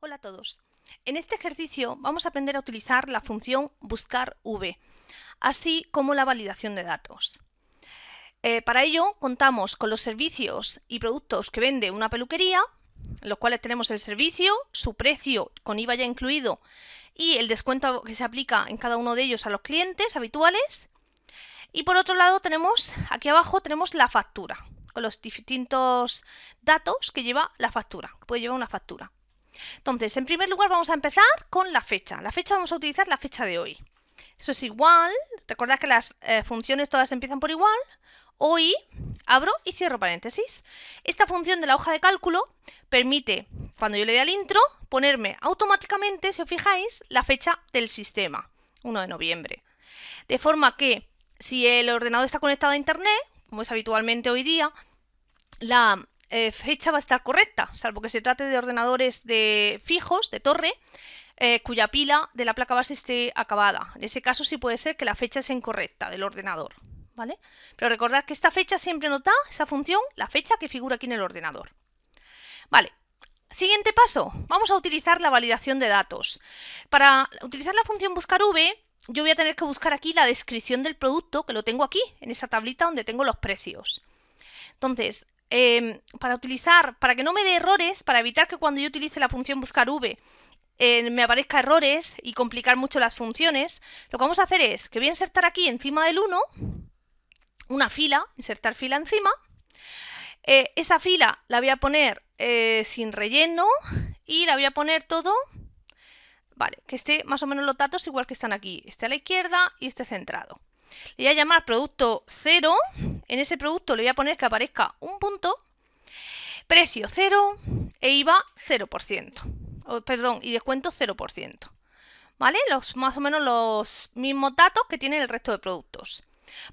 Hola a todos. En este ejercicio vamos a aprender a utilizar la función buscar v, así como la validación de datos. Eh, para ello contamos con los servicios y productos que vende una peluquería, los cuales tenemos el servicio, su precio con IVA ya incluido y el descuento que se aplica en cada uno de ellos a los clientes habituales. Y por otro lado tenemos, aquí abajo tenemos la factura, con los distintos datos que lleva la factura, que puede llevar una factura. Entonces, en primer lugar vamos a empezar con la fecha. La fecha vamos a utilizar la fecha de hoy. Eso es igual, recordad que las eh, funciones todas empiezan por igual. Hoy abro y cierro paréntesis. Esta función de la hoja de cálculo permite, cuando yo le dé al intro, ponerme automáticamente, si os fijáis, la fecha del sistema, 1 de noviembre. De forma que si el ordenador está conectado a internet, como es habitualmente hoy día, la eh, fecha va a estar correcta, salvo que se trate de ordenadores de fijos, de torre, eh, cuya pila de la placa base esté acabada. En ese caso sí puede ser que la fecha sea incorrecta del ordenador. ¿vale? Pero recordad que esta fecha siempre nos da, esa función, la fecha que figura aquí en el ordenador. Vale, siguiente paso, vamos a utilizar la validación de datos. Para utilizar la función buscar v, yo voy a tener que buscar aquí la descripción del producto, que lo tengo aquí, en esa tablita donde tengo los precios. Entonces, Em, para utilizar, para que no me dé errores, para evitar que cuando yo utilice la función buscar v eh, me aparezca errores y complicar mucho las funciones, lo que vamos a hacer es que voy a insertar aquí encima del 1 una fila, insertar fila encima, eh, esa fila la voy a poner eh, sin relleno y la voy a poner todo, vale, que esté más o menos los datos igual que están aquí, este a la izquierda y este centrado. Le voy a llamar producto 0 en ese producto le voy a poner que aparezca un punto, precio 0 e IVA 0%, perdón, y descuento 0%. ¿Vale? Los, más o menos los mismos datos que tienen el resto de productos.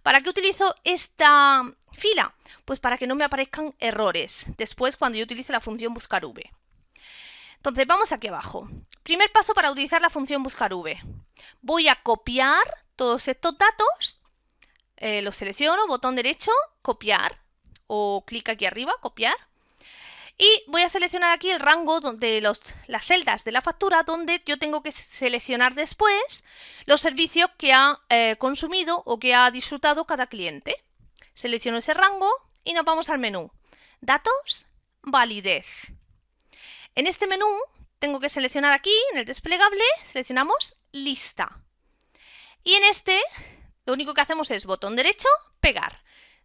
¿Para qué utilizo esta fila? Pues para que no me aparezcan errores después cuando yo utilice la función buscar v. Entonces vamos aquí abajo. Primer paso para utilizar la función buscar v. Voy a copiar todos estos datos eh, lo selecciono, botón derecho, copiar, o clic aquí arriba, copiar. Y voy a seleccionar aquí el rango de los, las celdas de la factura donde yo tengo que seleccionar después los servicios que ha eh, consumido o que ha disfrutado cada cliente. Selecciono ese rango y nos vamos al menú. Datos, validez. En este menú tengo que seleccionar aquí, en el desplegable, seleccionamos lista. Y en este lo único que hacemos es botón derecho, pegar.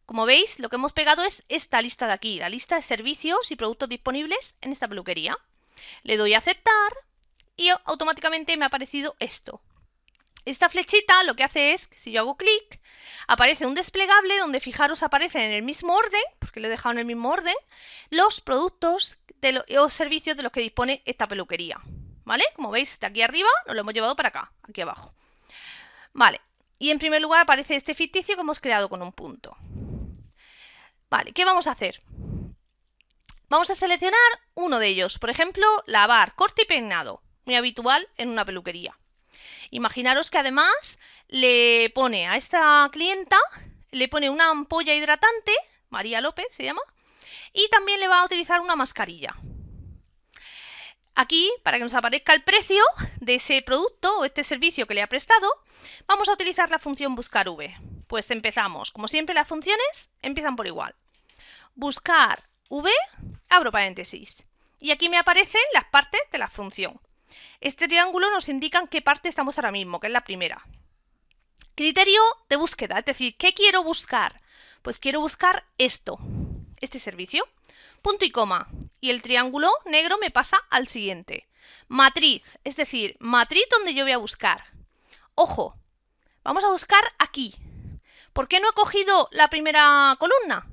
Como veis, lo que hemos pegado es esta lista de aquí, la lista de servicios y productos disponibles en esta peluquería. Le doy a aceptar y automáticamente me ha aparecido esto. Esta flechita lo que hace es, si yo hago clic, aparece un desplegable donde fijaros aparecen en el mismo orden, porque lo he dejado en el mismo orden, los productos o servicios de los que dispone esta peluquería. ¿Vale? Como veis, de aquí arriba nos lo hemos llevado para acá, aquí abajo. Vale, y en primer lugar aparece este ficticio que hemos creado con un punto. Vale, ¿qué vamos a hacer? Vamos a seleccionar uno de ellos, por ejemplo, lavar, corte y peinado, muy habitual en una peluquería. Imaginaros que además le pone a esta clienta, le pone una ampolla hidratante, María López se llama, y también le va a utilizar una mascarilla. Aquí, para que nos aparezca el precio de ese producto o este servicio que le ha prestado, vamos a utilizar la función buscar v. Pues empezamos, como siempre las funciones empiezan por igual. Buscar v, abro paréntesis. Y aquí me aparecen las partes de la función. Este triángulo nos indica en qué parte estamos ahora mismo, que es la primera. Criterio de búsqueda, es decir, ¿qué quiero buscar? Pues quiero buscar esto, este servicio. Punto y coma. Y el triángulo negro me pasa al siguiente. Matriz, es decir, matriz donde yo voy a buscar. Ojo, vamos a buscar aquí. ¿Por qué no he cogido la primera columna?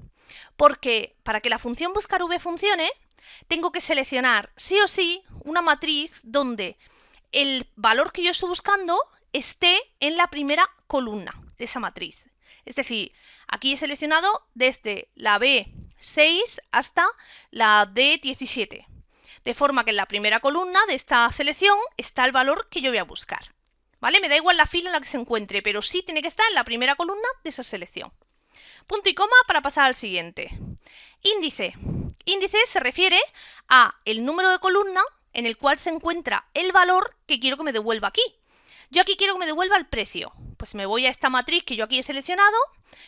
Porque para que la función buscar v funcione, tengo que seleccionar sí o sí una matriz donde el valor que yo estoy buscando esté en la primera columna de esa matriz. Es decir, aquí he seleccionado desde la B6 hasta la D17. De forma que en la primera columna de esta selección está el valor que yo voy a buscar. ¿Vale? Me da igual la fila en la que se encuentre, pero sí tiene que estar en la primera columna de esa selección. Punto y coma para pasar al siguiente. Índice. Índice se refiere a el número de columna en el cual se encuentra el valor que quiero que me devuelva aquí. Yo aquí quiero que me devuelva el precio. Pues me voy a esta matriz que yo aquí he seleccionado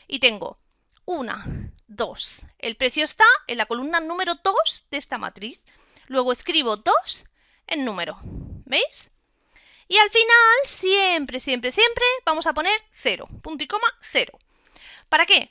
y tengo 1, 2. El precio está en la columna número 2 de esta matriz. Luego escribo 2 en número. ¿Veis? Y al final, siempre, siempre, siempre, vamos a poner 0. Punto y coma, 0. ¿Para qué?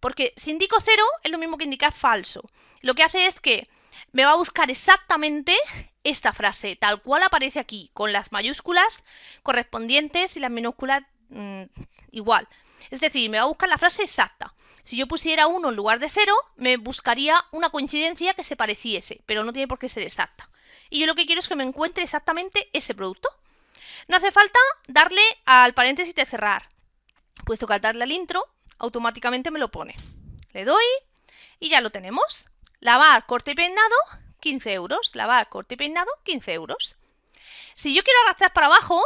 Porque si indico 0 es lo mismo que indicar falso. Lo que hace es que me va a buscar exactamente esta frase, tal cual aparece aquí, con las mayúsculas correspondientes y las minúsculas mm, igual. Es decir, me va a buscar la frase exacta. Si yo pusiera 1 en lugar de 0, me buscaría una coincidencia que se pareciese, pero no tiene por qué ser exacta. Y yo lo que quiero es que me encuentre exactamente ese producto. No hace falta darle al paréntesis de cerrar, puesto que al darle al intro, automáticamente me lo pone. Le doy y ya lo tenemos. Lavar, corte y peinado, 15 euros. Lavar, corte y peinado, 15 euros. Si yo quiero arrastrar para abajo,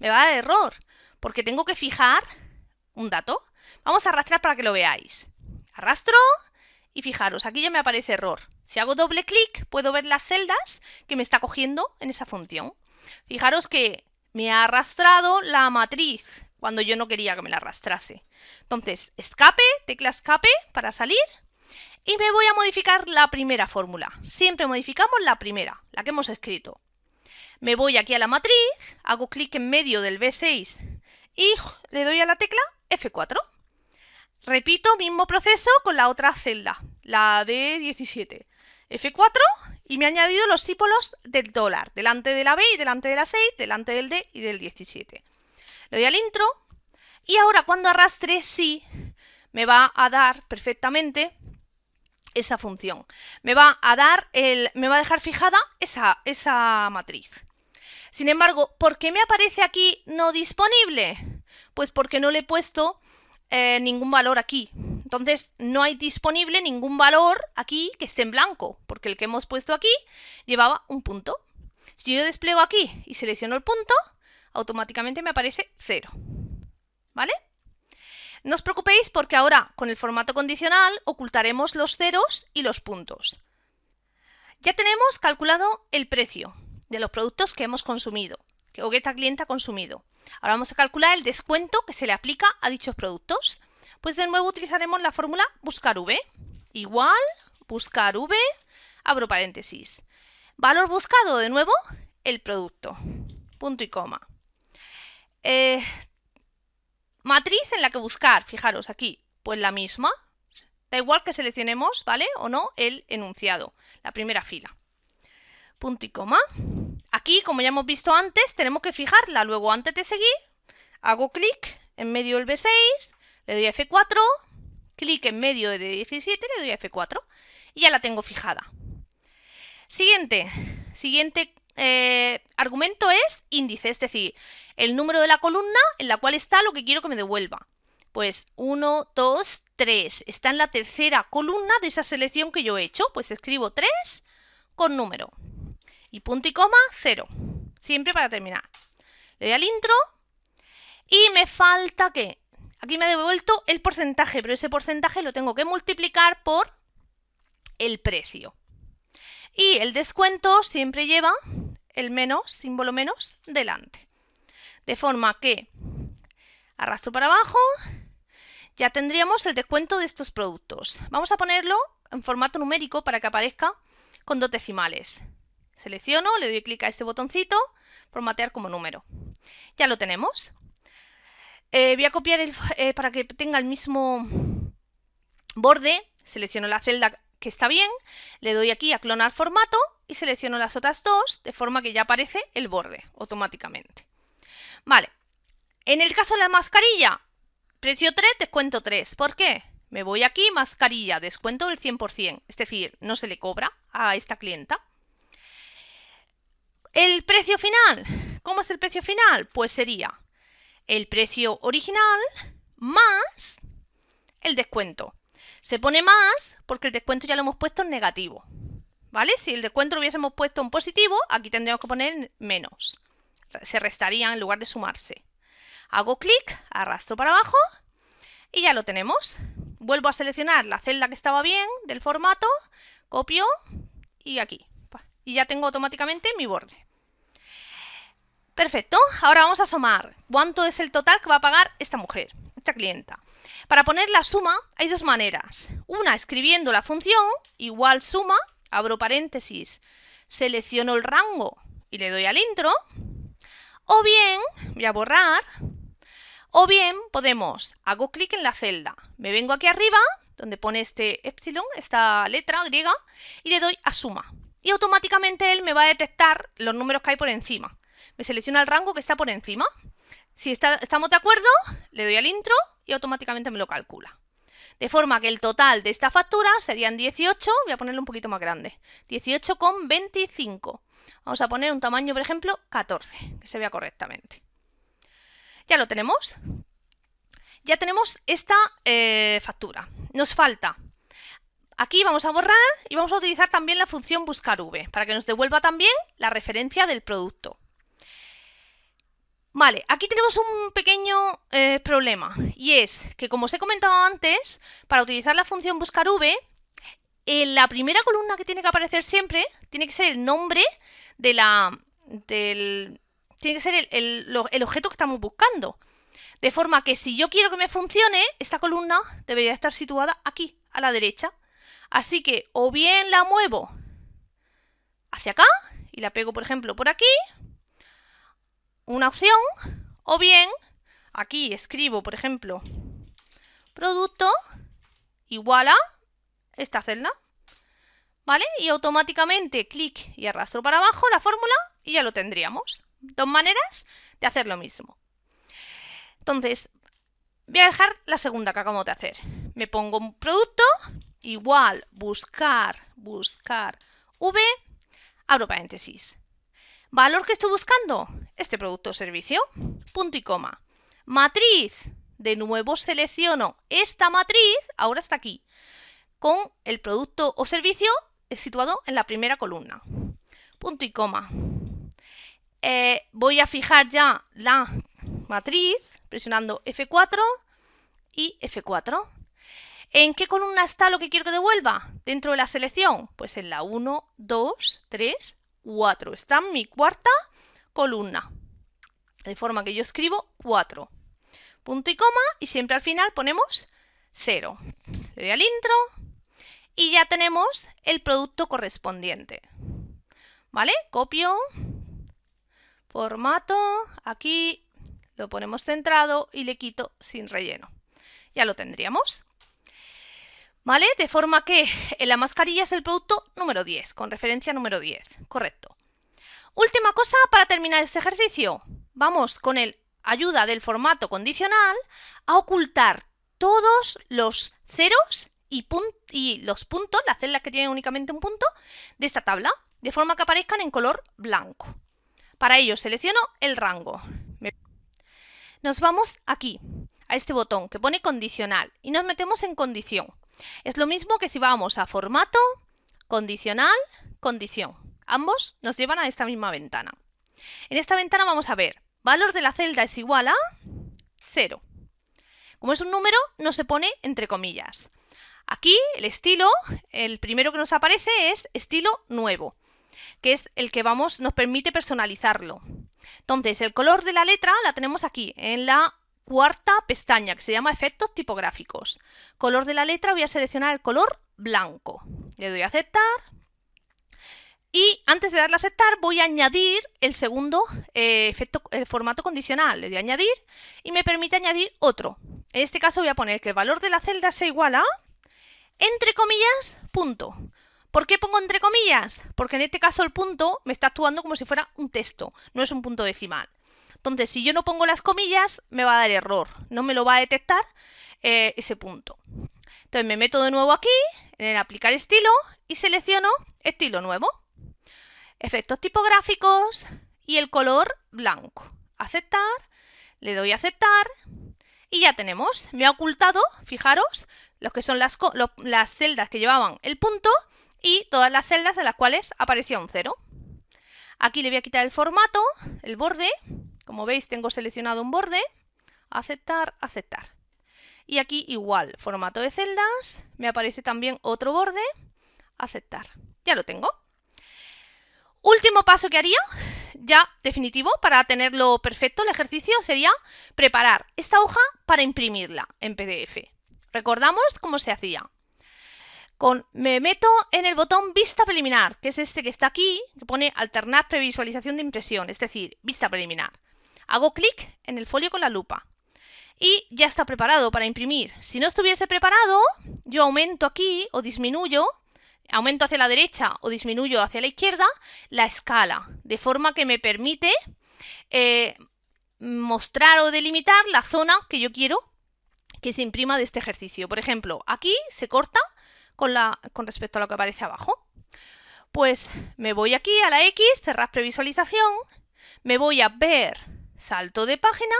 me va a dar error, porque tengo que fijar un dato. Vamos a arrastrar para que lo veáis. Arrastro y fijaros, aquí ya me aparece error. Si hago doble clic, puedo ver las celdas que me está cogiendo en esa función. Fijaros que me ha arrastrado la matriz cuando yo no quería que me la arrastrase. Entonces, escape, tecla escape para salir y me voy a modificar la primera fórmula. Siempre modificamos la primera, la que hemos escrito. Me voy aquí a la matriz, hago clic en medio del B6 y le doy a la tecla F4. Repito mismo proceso con la otra celda, la de 17. F4 y me ha añadido los símbolos del dólar, delante de la B y delante de la 6, delante del D y del 17. Le doy al intro y ahora cuando arrastre sí me va a dar perfectamente esa función. Me va a dar el, me va a dejar fijada esa, esa matriz. Sin embargo, ¿por qué me aparece aquí no disponible? Pues porque no le he puesto eh, ningún valor aquí. Entonces no hay disponible ningún valor aquí que esté en blanco, porque el que hemos puesto aquí llevaba un punto. Si yo despliego aquí y selecciono el punto, automáticamente me aparece 0. ¿Vale? No os preocupéis porque ahora con el formato condicional ocultaremos los ceros y los puntos. Ya tenemos calculado el precio de los productos que hemos consumido, que Ogueta Cliente ha consumido. Ahora vamos a calcular el descuento que se le aplica a dichos productos. Pues de nuevo utilizaremos la fórmula buscar V. Igual, buscar V, abro paréntesis. Valor buscado, de nuevo, el producto. Punto y coma. Eh, Matriz en la que buscar, fijaros aquí, pues la misma. Da igual que seleccionemos, ¿vale? O no, el enunciado, la primera fila. Punto y coma. Aquí, como ya hemos visto antes, tenemos que fijarla. Luego, antes de seguir, hago clic en medio del B6, le doy a F4, clic en medio de 17, le doy a F4 y ya la tengo fijada. Siguiente, siguiente eh, argumento es índice, es decir, el número de la columna en la cual está lo que quiero que me devuelva. Pues 1, 2, 3. Está en la tercera columna de esa selección que yo he hecho. Pues escribo 3 con número. Y punto y coma, 0. Siempre para terminar. Le doy al intro y me falta que... Aquí me ha devuelto el porcentaje, pero ese porcentaje lo tengo que multiplicar por el precio. Y el descuento siempre lleva el menos, símbolo menos, delante. De forma que arrastro para abajo, ya tendríamos el descuento de estos productos. Vamos a ponerlo en formato numérico para que aparezca con dos decimales. Selecciono, le doy clic a este botoncito, formatear como número. Ya lo tenemos. Eh, voy a copiar el, eh, para que tenga el mismo borde, selecciono la celda que está bien, le doy aquí a clonar formato y selecciono las otras dos de forma que ya aparece el borde automáticamente. Vale, en el caso de la mascarilla, precio 3, descuento 3. ¿Por qué? Me voy aquí, mascarilla, descuento del 100%, es decir, no se le cobra a esta clienta. El precio final, ¿cómo es el precio final? Pues sería el precio original más el descuento. Se pone más porque el descuento ya lo hemos puesto en negativo. ¿Vale? Si el descuento lo hubiésemos puesto en positivo, aquí tendríamos que poner menos. Se restarían en lugar de sumarse. Hago clic, arrastro para abajo y ya lo tenemos. Vuelvo a seleccionar la celda que estaba bien del formato, copio y aquí. Y ya tengo automáticamente mi borde. Perfecto, ahora vamos a sumar. ¿Cuánto es el total que va a pagar esta mujer, esta clienta? Para poner la suma hay dos maneras. Una, escribiendo la función, igual suma, abro paréntesis, selecciono el rango y le doy al intro. O bien, voy a borrar, o bien podemos, hago clic en la celda, me vengo aquí arriba, donde pone este epsilon, esta letra griega, y le doy a suma. Y automáticamente él me va a detectar los números que hay por encima. Me selecciona el rango que está por encima. Si estamos de acuerdo, le doy al intro y automáticamente me lo calcula. De forma que el total de esta factura serían 18, voy a ponerlo un poquito más grande, 18,25. Vamos a poner un tamaño, por ejemplo, 14, que se vea correctamente. Ya lo tenemos. Ya tenemos esta eh, factura. Nos falta. Aquí vamos a borrar y vamos a utilizar también la función buscar v para que nos devuelva también la referencia del producto. Vale, aquí tenemos un pequeño eh, problema y es que como os he comentado antes, para utilizar la función buscar v, en la primera columna que tiene que aparecer siempre tiene que ser el nombre de la, del, tiene que ser el, el, objeto que estamos buscando. De forma que si yo quiero que me funcione, esta columna debería estar situada aquí, a la derecha. Así que o bien la muevo hacia acá y la pego, por ejemplo, por aquí, una opción, o bien aquí escribo, por ejemplo, producto igual a esta celda, ¿vale? Y automáticamente clic y arrastro para abajo la fórmula y ya lo tendríamos. Dos maneras de hacer lo mismo. Entonces, voy a dejar la segunda que acabamos de hacer. Me pongo un producto, igual, buscar, buscar, v, abro paréntesis. ¿Valor que estoy buscando? Este producto o servicio. Punto y coma. Matriz. De nuevo selecciono esta matriz, ahora está aquí, con el producto o servicio situado en la primera columna. Punto y coma. Eh, voy a fijar ya la matriz presionando F4 y F4. ¿En qué columna está lo que quiero que devuelva? Dentro de la selección, pues en la 1, 2, 3, 4. Está en mi cuarta columna. De forma que yo escribo 4. Punto y coma y siempre al final ponemos 0. Le doy al intro y ya tenemos el producto correspondiente. ¿Vale? Copio, formato, aquí lo ponemos centrado y le quito sin relleno. Ya lo tendríamos. ¿Vale? De forma que en la mascarilla es el producto número 10, con referencia número 10. Correcto. Última cosa para terminar este ejercicio. Vamos con el ayuda del formato condicional a ocultar todos los ceros y, y los puntos, las celdas que tienen únicamente un punto, de esta tabla, de forma que aparezcan en color blanco. Para ello selecciono el rango. Nos vamos aquí, a este botón que pone condicional y nos metemos en condición. Es lo mismo que si vamos a formato, condicional, condición. Ambos nos llevan a esta misma ventana. En esta ventana vamos a ver, valor de la celda es igual a 0. Como es un número, no se pone entre comillas. Aquí el estilo, el primero que nos aparece es estilo nuevo, que es el que vamos, nos permite personalizarlo. Entonces, el color de la letra la tenemos aquí, en la cuarta pestaña que se llama efectos tipográficos. Color de la letra voy a seleccionar el color blanco. Le doy a aceptar. Y antes de darle a aceptar voy a añadir el segundo eh, efecto, el formato condicional. Le doy a añadir y me permite añadir otro. En este caso voy a poner que el valor de la celda sea igual a, entre comillas, punto. ¿Por qué pongo entre comillas? Porque en este caso el punto me está actuando como si fuera un texto, no es un punto decimal. Entonces, si yo no pongo las comillas, me va a dar error, no me lo va a detectar eh, ese punto. Entonces me meto de nuevo aquí, en aplicar estilo, y selecciono estilo nuevo. Efectos tipográficos y el color blanco. Aceptar, le doy a aceptar y ya tenemos. Me ha ocultado, fijaros, lo que son las celdas que llevaban el punto y todas las celdas de las cuales aparecía un cero. Aquí le voy a quitar el formato, el borde, como veis tengo seleccionado un borde, aceptar, aceptar. Y aquí igual, formato de celdas, me aparece también otro borde, aceptar. Ya lo tengo. Último paso que haría, ya definitivo, para tenerlo perfecto el ejercicio, sería preparar esta hoja para imprimirla en PDF. Recordamos cómo se hacía. Con, me meto en el botón Vista Preliminar, que es este que está aquí, que pone Alternar previsualización de impresión, es decir, Vista Preliminar. Hago clic en el folio con la lupa y ya está preparado para imprimir. Si no estuviese preparado, yo aumento aquí o disminuyo, aumento hacia la derecha o disminuyo hacia la izquierda, la escala, de forma que me permite eh, mostrar o delimitar la zona que yo quiero que se imprima de este ejercicio. Por ejemplo, aquí se corta con, con respecto a lo que aparece abajo. Pues me voy aquí a la X, cerrar previsualización, me voy a ver salto de página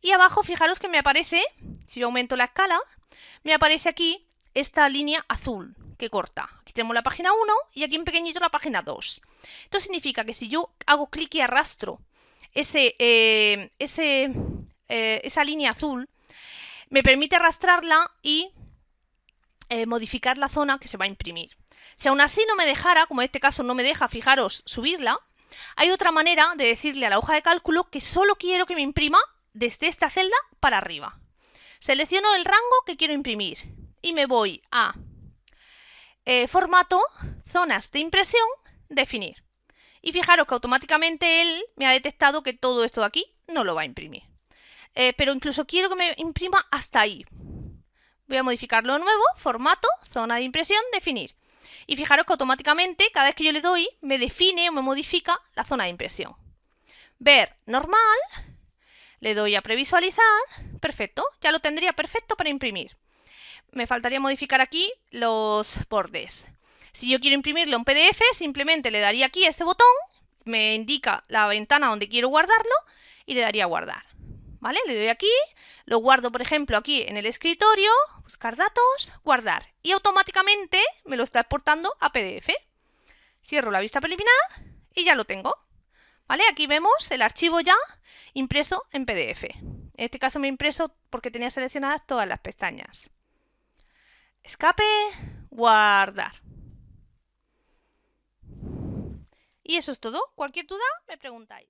y abajo fijaros que me aparece, si yo aumento la escala, me aparece aquí esta línea azul que corta. Aquí tenemos la página 1 y aquí en pequeñito la página 2. Esto significa que si yo hago clic y arrastro ese, eh, eh, esa línea azul, me permite arrastrarla y eh, modificar la zona que se va a imprimir. Si aún así no me dejara, como en este caso no me deja, fijaros, subirla, hay otra manera de decirle a la hoja de cálculo que solo quiero que me imprima desde esta celda para arriba. Selecciono el rango que quiero imprimir y me voy a eh, formato, zonas de impresión, definir. Y fijaros que automáticamente él me ha detectado que todo esto de aquí no lo va a imprimir. Eh, pero incluso quiero que me imprima hasta ahí. Voy a modificarlo de nuevo, formato, zona de impresión, definir. Y fijaros que automáticamente, cada vez que yo le doy, me define o me modifica la zona de impresión. Ver normal, le doy a previsualizar, perfecto, ya lo tendría perfecto para imprimir. Me faltaría modificar aquí los bordes. Si yo quiero imprimirlo en PDF, simplemente le daría aquí este botón, me indica la ventana donde quiero guardarlo y le daría a guardar. ¿Vale? Le doy aquí, lo guardo, por ejemplo, aquí en el escritorio, buscar datos, guardar. Y automáticamente me lo está exportando a PDF. Cierro la vista preliminar y ya lo tengo. ¿Vale? Aquí vemos el archivo ya impreso en PDF. En este caso me he impreso porque tenía seleccionadas todas las pestañas. Escape, guardar. Y eso es todo. Cualquier duda me preguntáis.